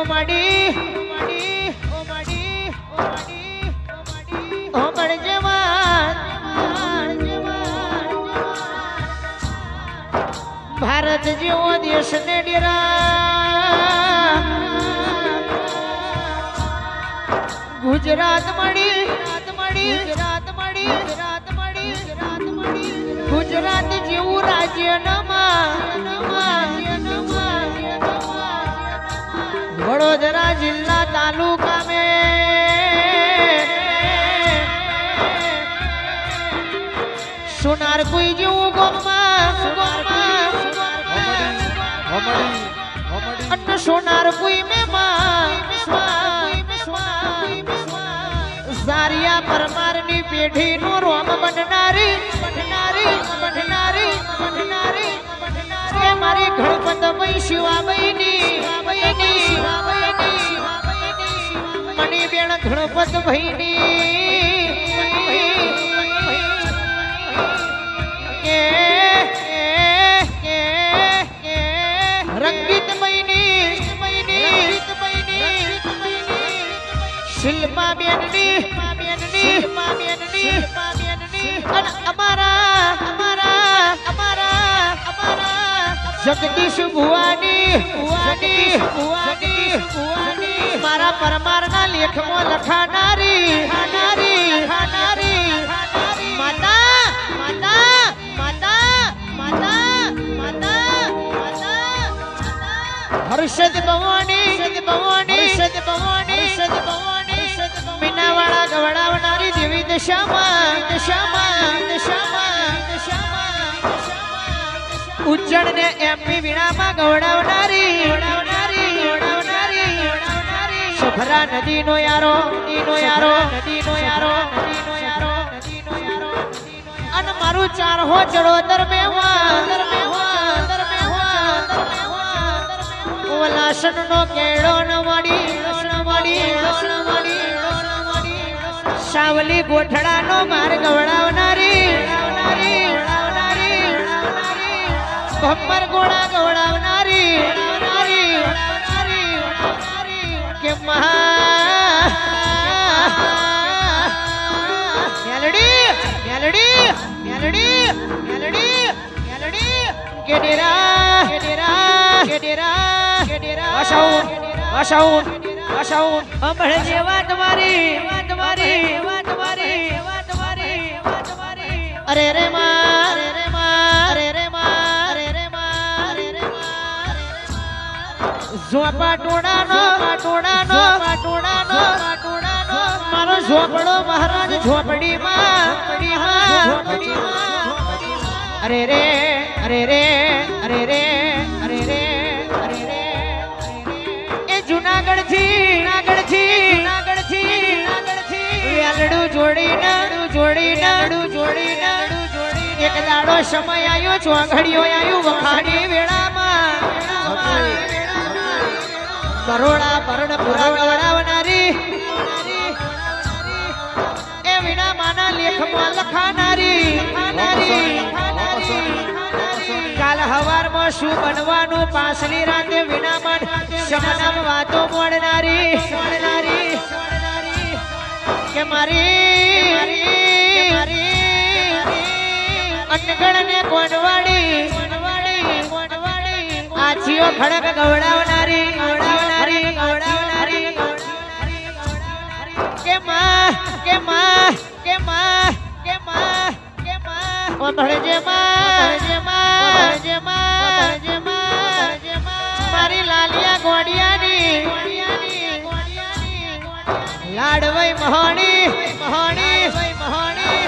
ઓ માડી માડી ઓ માડી ઓ માડી ઓ માડી સાંભળજે વાત ભારત જેવો દેશ ને ગુજરાત મળી વડોદરા જિલ્લા તાલુકા મે સોનાર કોઈ જેવું અન્ન સોનાર કોઈ મે સારિયા પરમારની પેઢી નું રોમ બનનારી બનનારી બનનારી બનનારી. મારી ગણપતમય શિવાબઈની મણી ગણપત ભાઈની રંગીત શિલ્પા બેનની શિલ્પા બેનની અને અમારા અમારા અમારા અમારા જગદીશ ભુવાની. ભુવાની ભુવાની ભુવાની. મારા પરમારના લેખમાં લખાનારી ખાનારી ખાનારી માતા માતા માતા માતા માતા હર્ષદ ભવાની સદ ભવાની સદ ભવાની સદ ભવાની મીનાવાળા ગવડાવનારી દેવી દશામાં દશામાં દશામાં દશામાં ઉજ્જણ ને એમપી વીણામાં ગવડાવનારી ગવડાવનારી. ગવડાવનારી નદી નદીનો યારો નદીનો યારો નદીનો યારો નદીનો યારો નદીનો યારો. અને મારું ચાર હો ચડોતર મેવા લાસન નો કેળો ન મળી ન ન મળી સાવલી ગોઠડા નો માર્ગ વડાવનારી ભમ્મર ગોળા ગવડાવનારી મહા મેલડી મેલડી મેલડી મેલડી મેલડી કે ડેરા કે ડેરા કે ડેરા આશાઉન આશાઉન આશાઉન અરે રે માં ઝોપા ટોડાનો ટોડાનો ટોડાનો મારો ઝોપડો મહારાજ ઝોપડીમાં અરે રે અરે રે અરે રે અરે રે અરે રે એ જુનાગઢથી જુનાગઢથી જુનાગઢથી જુનાગઢથી વેલડું જોડીને જોડીને જોડીને. એક દાડો સમય આવ્યો ચોઘડિયો આવ્યું વખાણી વેળામાં. કરોડા પરડ પુરા એ વિના માના લેખમાં લખાનારી. કાલ હવારમાં શું બનવાનું? પાછલી રાતે વિનામન શમનામ વાતો મોડનારી. કે મારી અનગણ ને કોનવાડી આજીઓ ખડક ગવડાવનારી માં કે માં કે માં કે માં કે ઓ ભણજે માં ભણજે માં ભણજે માં ભણજે માં ભણજે માં મારી લાલિયા ગોડિયાની. લાડવઈ મહાણી મહાણી મહાણી.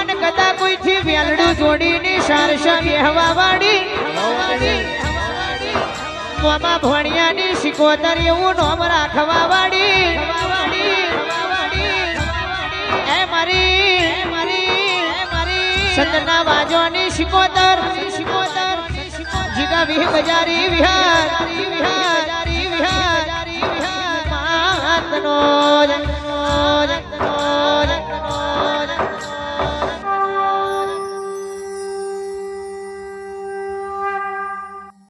અને કદા કોઈ થી વેલડું જોડીની સારસા બેહવા વાળી મોમાં ભણિયાની શિકોતર એવું નોમ રાખવા વાળી એ મારી સતના વાજોની શિકોતર શિકોતર જીગા વિહ બજારી વિહાર વિહાર વિહાર. વિહાર જન્મો